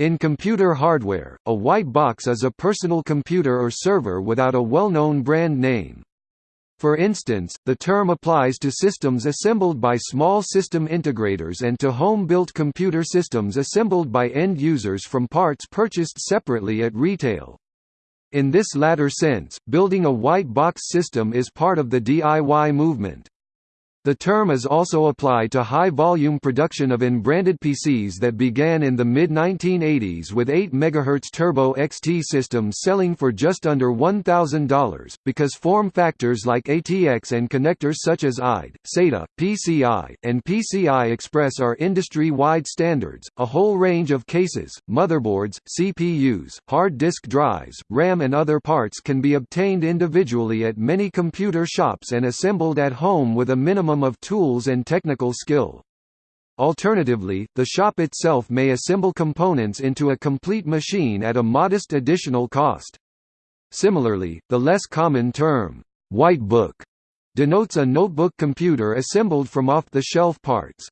In computer hardware, a white box is a personal computer or server without a well-known brand name. For instance, the term applies to systems assembled by small system integrators and to home-built computer systems assembled by end users from parts purchased separately at retail. In this latter sense, building a white box system is part of the DIY movement. The term is also applied to high-volume production of in-branded PCs that began in the mid-1980s with 8 MHz Turbo XT systems selling for just under $1,000, because form factors like ATX and connectors such as IDE, SATA, PCI, and PCI Express are industry-wide standards. A whole range of cases, motherboards, CPUs, hard disk drives, RAM and other parts can be obtained individually at many computer shops and assembled at home with a minimum minimum of tools and technical skill. Alternatively, the shop itself may assemble components into a complete machine at a modest additional cost. Similarly, the less common term, white book, denotes a notebook computer assembled from off-the-shelf parts.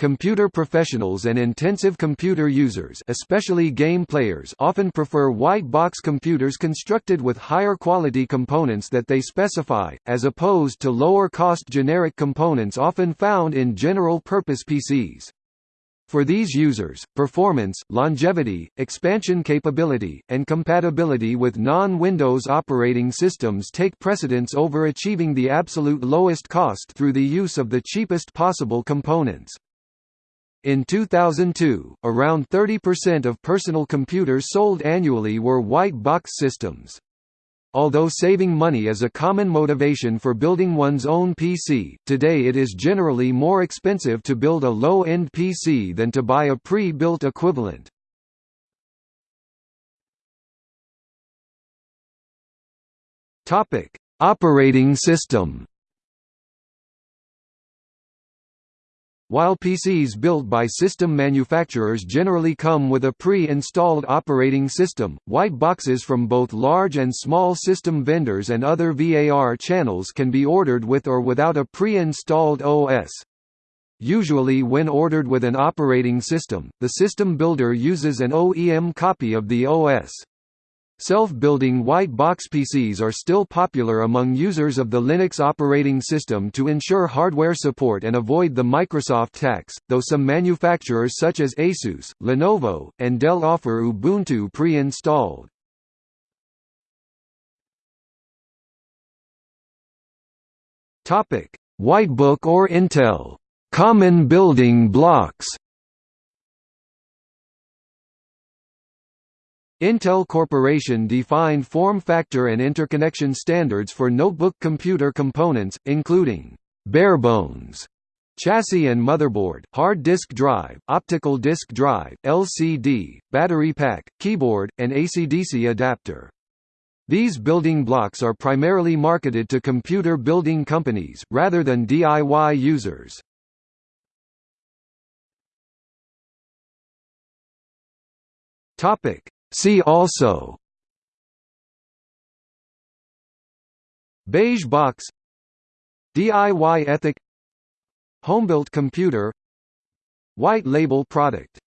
Computer professionals and intensive computer users especially game players often prefer white box computers constructed with higher quality components that they specify, as opposed to lower-cost generic components often found in general-purpose PCs. For these users, performance, longevity, expansion capability, and compatibility with non-Windows operating systems take precedence over achieving the absolute lowest cost through the use of the cheapest possible components. In 2002, around 30% of personal computers sold annually were white box systems. Although saving money is a common motivation for building one's own PC, today it is generally more expensive to build a low-end PC than to buy a pre-built equivalent. Operating system While PCs built by system manufacturers generally come with a pre-installed operating system, white boxes from both large and small system vendors and other VAR channels can be ordered with or without a pre-installed OS. Usually when ordered with an operating system, the system builder uses an OEM copy of the OS. Self-building white box PCs are still popular among users of the Linux operating system to ensure hardware support and avoid the Microsoft tax, though some manufacturers such as Asus, Lenovo, and Dell offer Ubuntu pre-installed. Whitebook or Intel common building blocks Intel Corporation defined form factor and interconnection standards for notebook computer components, including barebones chassis and motherboard, hard disk drive, optical disk drive, LCD, battery pack, keyboard, and AC-DC adapter. These building blocks are primarily marketed to computer building companies, rather than DIY users. See also Beige box DIY ethic Homebuilt computer White label product